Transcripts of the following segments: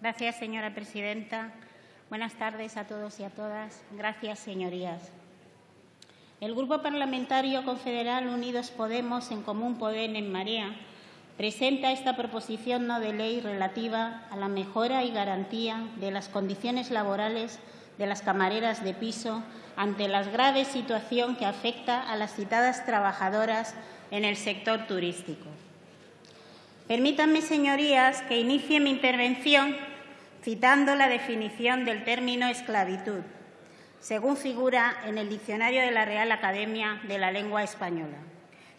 Gracias, señora presidenta. Buenas tardes a todos y a todas. Gracias, señorías. El Grupo Parlamentario Confederal Unidos Podemos, en Común Poder en Marea, presenta esta proposición no de ley relativa a la mejora y garantía de las condiciones laborales de las camareras de piso ante la grave situación que afecta a las citadas trabajadoras en el sector turístico. Permítanme, señorías, que inicie mi intervención citando la definición del término esclavitud, según figura en el diccionario de la Real Academia de la Lengua Española.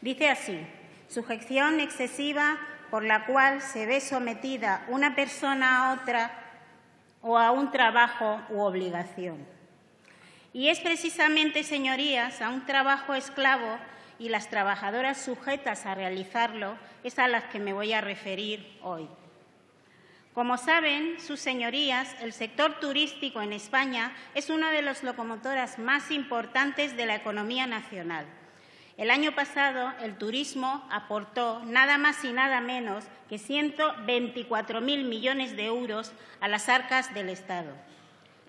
Dice así, sujeción excesiva por la cual se ve sometida una persona a otra o a un trabajo u obligación. Y es precisamente, señorías, a un trabajo esclavo y las trabajadoras sujetas a realizarlo es a las que me voy a referir hoy. Como saben sus señorías, el sector turístico en España es una de las locomotoras más importantes de la economía nacional. El año pasado el turismo aportó nada más y nada menos que 124.000 millones de euros a las arcas del Estado,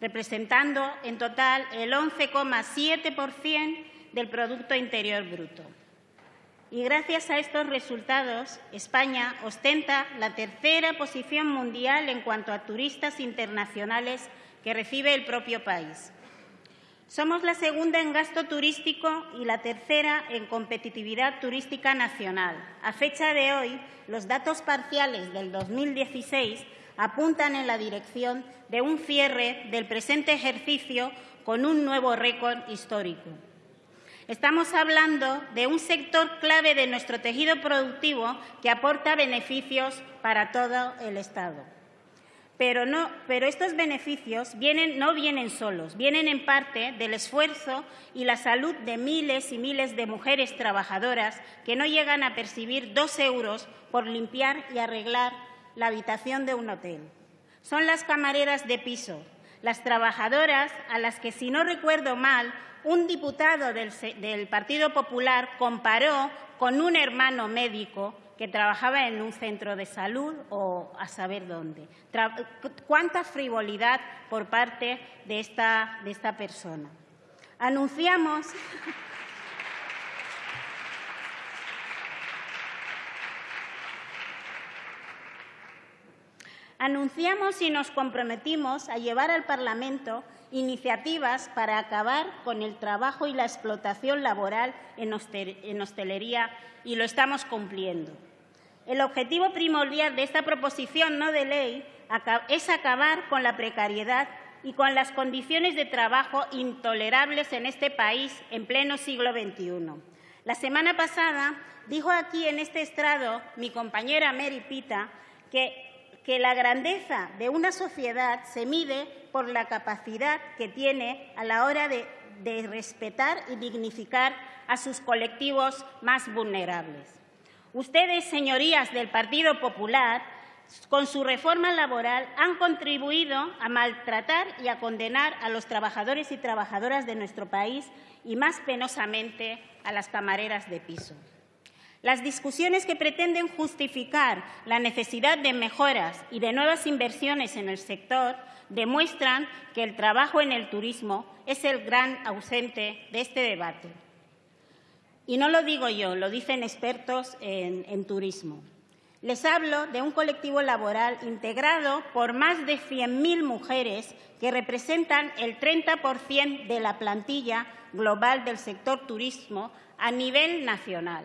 representando en total el 11,7% del Producto Interior Bruto. Y gracias a estos resultados, España ostenta la tercera posición mundial en cuanto a turistas internacionales que recibe el propio país. Somos la segunda en gasto turístico y la tercera en competitividad turística nacional. A fecha de hoy, los datos parciales del 2016 apuntan en la dirección de un cierre del presente ejercicio con un nuevo récord histórico. Estamos hablando de un sector clave de nuestro tejido productivo que aporta beneficios para todo el Estado. Pero, estos beneficios no vienen solos, vienen en parte del esfuerzo y la salud de miles y miles de mujeres trabajadoras que no llegan a percibir dos euros por limpiar y arreglar la habitación de un hotel. Son las camareras de piso, las trabajadoras a las que, si no recuerdo mal, un diputado del, Partido Popular comparó con un hermano médico que trabajaba en un centro de salud o a saber dónde. ¿Cuánta frivolidad por parte de esta, de esta persona? Anunciamos. Anunciamos y nos comprometimos a llevar al Parlamento iniciativas para acabar con el trabajo y la explotación laboral en hostelería y lo estamos cumpliendo. El objetivo primordial de esta proposición no de ley es acabar con la precariedad y con las condiciones de trabajo intolerables en este país en pleno siglo XXI. La semana pasada dijo aquí en este estrado mi compañera Mary Pita que, que la grandeza de una sociedad se mide por la capacidad que tiene a la hora de, respetar y dignificar a sus colectivos más vulnerables. Ustedes, señorías del Partido Popular, con su reforma laboral han contribuido a maltratar y a condenar a los trabajadores y trabajadoras de nuestro país y, más penosamente, a las camareras de piso. Las discusiones que pretenden justificar la necesidad de mejoras y de nuevas inversiones en el sector demuestran que el trabajo en el turismo es el gran ausente de este debate. Y no lo digo yo, lo dicen expertos en, turismo. Les hablo de un colectivo laboral integrado por más de 100.000 mujeres que representan el 30% de la plantilla global del sector turismo a nivel nacional.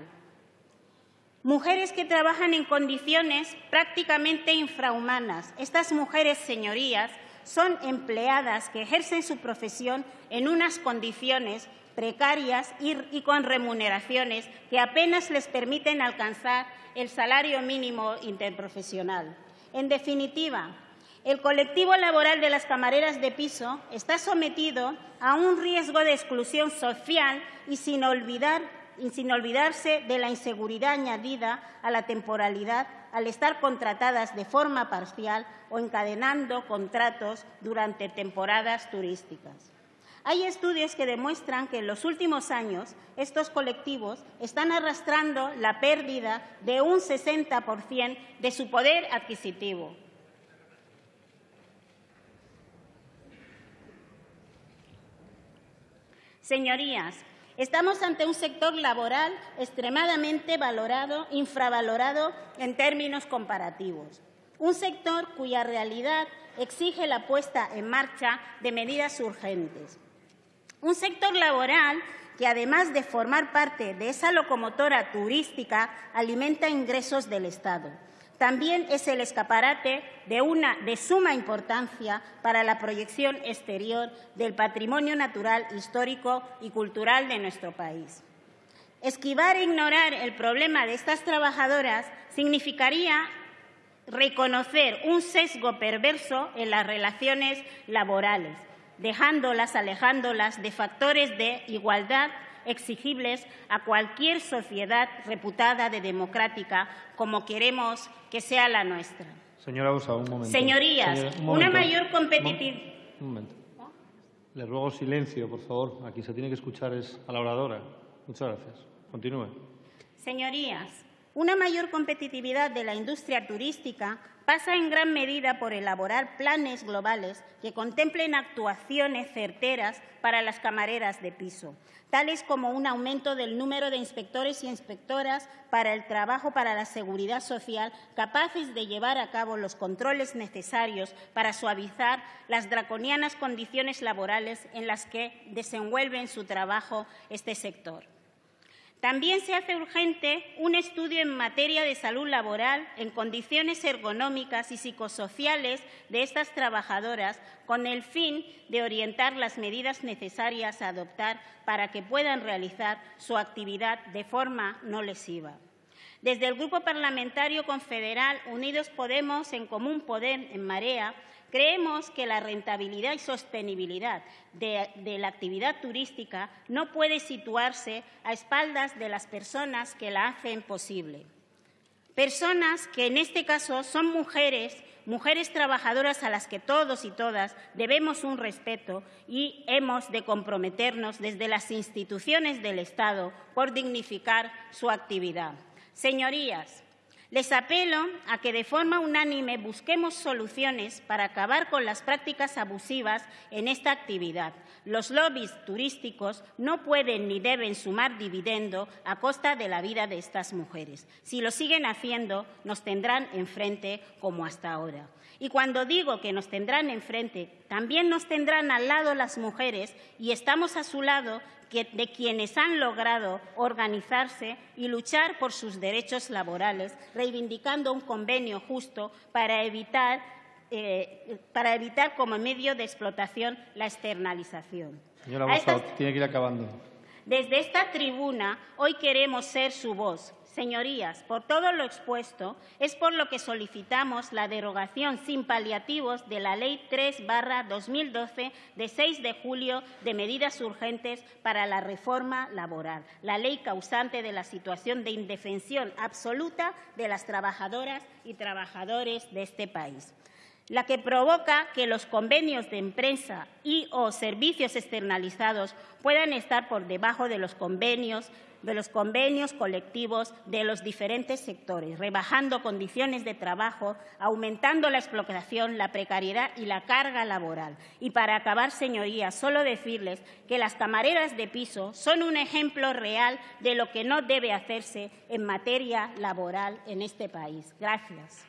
Mujeres que trabajan en condiciones prácticamente infrahumanas. Estas mujeres, señorías, son empleadas que ejercen su profesión en unas condiciones precarias y, con remuneraciones que apenas les permiten alcanzar el salario mínimo interprofesional. En definitiva, el colectivo laboral de las camareras de piso está sometido a un riesgo de exclusión social y sin, olvidar, y sin olvidarse de la inseguridad añadida a la temporalidad al estar contratadas de forma parcial o encadenando contratos durante temporadas turísticas. Hay estudios que demuestran que en los últimos años estos colectivos están arrastrando la pérdida de un 60% de su poder adquisitivo. Señorías, estamos ante un sector laboral extremadamente valorado, infravalorado en términos comparativos. Un sector cuya realidad exige la puesta en marcha de medidas urgentes. Un sector laboral que, además de formar parte de esa locomotora turística, alimenta ingresos del Estado. También es el escaparate de una de suma importancia para la proyección exterior del patrimonio natural, histórico y cultural de nuestro país. Esquivar e ignorar el problema de estas trabajadoras significaría reconocer un sesgo perverso en las relaciones laborales, dejándolas, alejándolas de factores de igualdad exigibles a cualquier sociedad reputada de democrática como queremos que sea la nuestra. Señora Usa, un momento. Señorías, Señora, un una momento. mayor competitividad. Un momento. Le ruego silencio, por favor. Aquí se tiene que escuchar es a la oradora. Muchas gracias. Continúe. Señorías, una mayor competitividad de la industria turística pasa en gran medida por elaborar planes globales que contemplen actuaciones certeras para las camareras de piso, tales como un aumento del número de inspectores y inspectoras para el trabajo para la seguridad social capaces de llevar a cabo los controles necesarios para suavizar las draconianas condiciones laborales en las que desenvuelven su trabajo este sector. También se hace urgente un estudio en materia de salud laboral en condiciones ergonómicas y psicosociales de estas trabajadoras con el fin de orientar las medidas necesarias a adoptar para que puedan realizar su actividad de forma no lesiva. Desde el Grupo Parlamentario Confederal Unidos Podemos en Común Poder en Marea Creemos que la rentabilidad y sostenibilidad de, la actividad turística no puede situarse a espaldas de las personas que la hacen posible. Personas que en este caso son mujeres, mujeres trabajadoras a las que todos y todas debemos un respeto y hemos de comprometernos desde las instituciones del Estado por dignificar su actividad. Señorías, les apelo a que de forma unánime busquemos soluciones para acabar con las prácticas abusivas en esta actividad. Los lobbies turísticos no pueden ni deben sumar dividendo a costa de la vida de estas mujeres. Si lo siguen haciendo, nos tendrán enfrente como hasta ahora. Y cuando digo que nos tendrán enfrente, también nos tendrán al lado las mujeres y estamos a su lado de quienes han logrado organizarse y luchar por sus derechos laborales, reivindicando un convenio justo para evitar, eh, para evitar como medio de explotación la externalización. Señora Bosa, tiene que ir acabando. Desde esta tribuna hoy queremos ser su voz, Señorías, por todo lo expuesto, es por lo que solicitamos la derogación sin paliativos de la Ley 3-2012 de 6 de julio de medidas urgentes para la reforma laboral, la ley causante de la situación de indefensión absoluta de las trabajadoras y trabajadores de este país la que provoca que los convenios de empresa y o servicios externalizados puedan estar por debajo de los convenios de los convenios colectivos de los diferentes sectores, rebajando condiciones de trabajo, aumentando la explotación, la precariedad y la carga laboral. Y para acabar, señorías, solo decirles que las camareras de piso son un ejemplo real de lo que no debe hacerse en materia laboral en este país. Gracias.